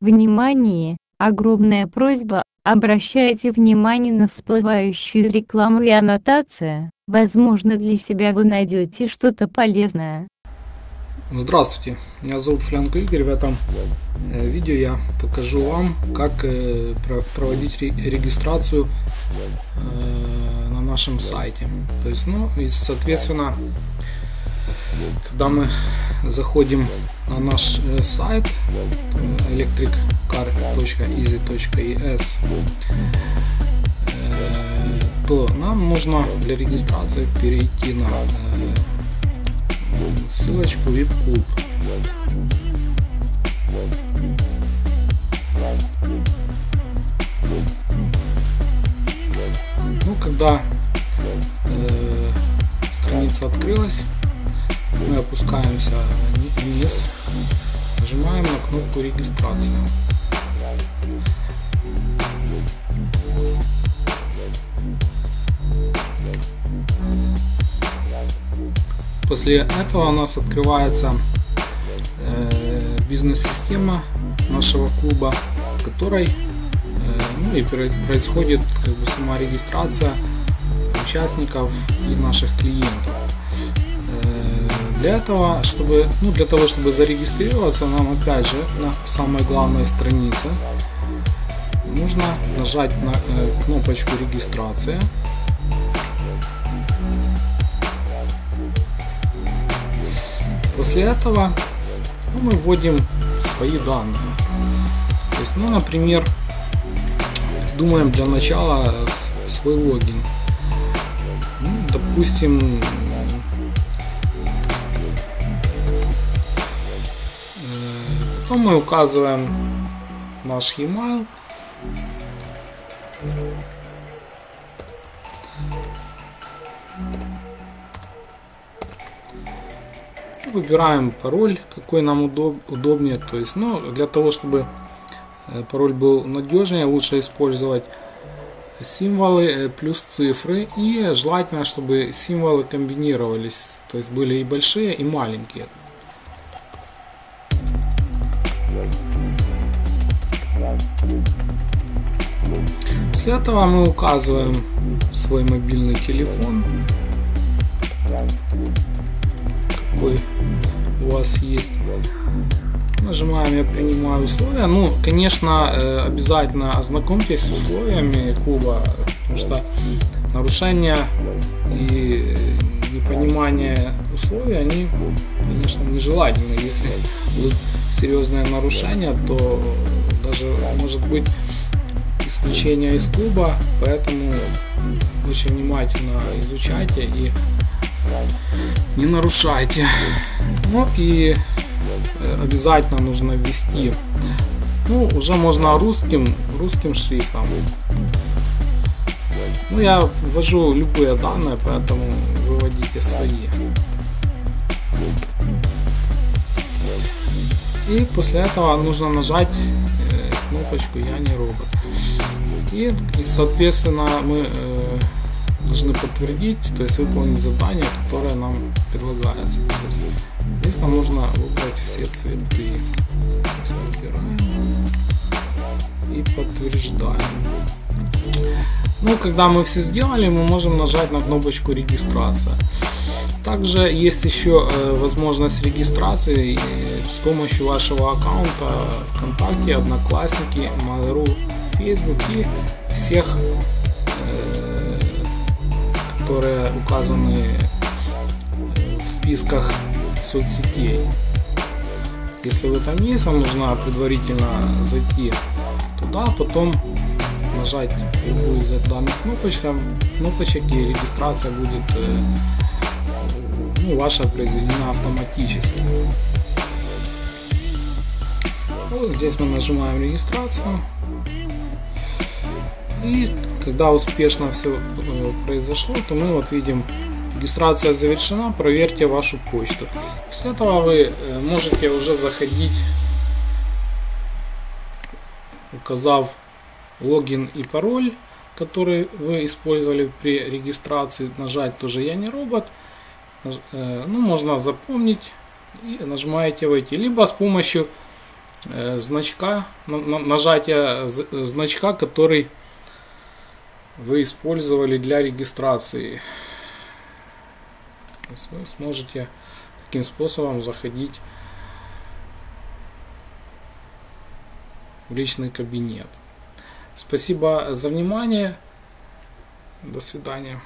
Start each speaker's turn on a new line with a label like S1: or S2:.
S1: Внимание! Огромная просьба, обращайте внимание на всплывающую рекламу и аннотация. Возможно для себя вы найдете что-то полезное.
S2: Здравствуйте, меня зовут Флянко Игорь. В этом э, видео я покажу вам, как э, проводить регистрацию э, на нашем сайте. То есть, ну, и соответственно, когда мы заходим на наш сайт electriccar.easy.es то нам нужно для регистрации перейти на ссылочку VIP Club. Ну, когда э, страница открылась, мы опускаемся вниз, нажимаем на кнопку регистрация. После этого у нас открывается э, бизнес-система нашего клуба, в которой э, ну, и происходит как бы сама регистрация участников и наших клиентов. Э, для этого, чтобы, ну, для того, чтобы зарегистрироваться, нам опять же на самой главной странице нужно нажать на кнопочку регистрация После этого ну, мы вводим свои данные. То есть, ну, например, думаем для начала свой логин. Ну, допустим, потом мы указываем наш email. Выбираем пароль, какой нам удоб, удобнее. То есть, ну, для того, чтобы э, пароль был надежнее, лучше использовать символы э, плюс цифры. И желательно, чтобы символы комбинировались. То есть были и большие, и маленькие. После этого мы указываем свой мобильный телефон какой у вас есть. Нажимаем «Я принимаю условия». Ну, конечно, э, обязательно ознакомьтесь с условиями клуба, потому что нарушения и непонимание условий, они, конечно, нежелательны. Если будут серьезные нарушения, то даже может быть исключение из клуба, поэтому очень внимательно изучайте и не нарушайте. Ну и обязательно нужно ввести. Ну, уже можно русским, русским шрифтом. Ну, я ввожу любые данные, поэтому выводите свои. И после этого нужно нажать э, кнопочку «Я не робот». И, и соответственно мы э, должны подтвердить, то есть выполнить задание, которое нам предлагается. Здесь нам нужно выбрать все цветы. И подтверждаем. Ну, когда мы все сделали, мы можем нажать на кнопочку регистрация. Также есть еще э, возможность регистрации с помощью вашего аккаунта ВКонтакте, Одноклассники, Mail.ru, Facebook и всех которые указаны в списках соцсетей. Если вы там есть, вам нужно предварительно зайти туда, потом нажать любую из данных кнопочек, кнопочек и регистрация будет э, ну, ваша произведена автоматически. Вот здесь мы нажимаем регистрацию. И когда успешно все произошло, то мы вот видим регистрация завершена, проверьте вашу почту. После этого вы э, можете уже заходить, указав логин и пароль, который вы использовали при регистрации, нажать тоже я не робот. Э, ну, можно запомнить и нажимаете войти. Либо с помощью э, значка, нажатия значка, который вы использовали для регистрации. Вы сможете таким способом заходить в личный кабинет. Спасибо за внимание. До свидания.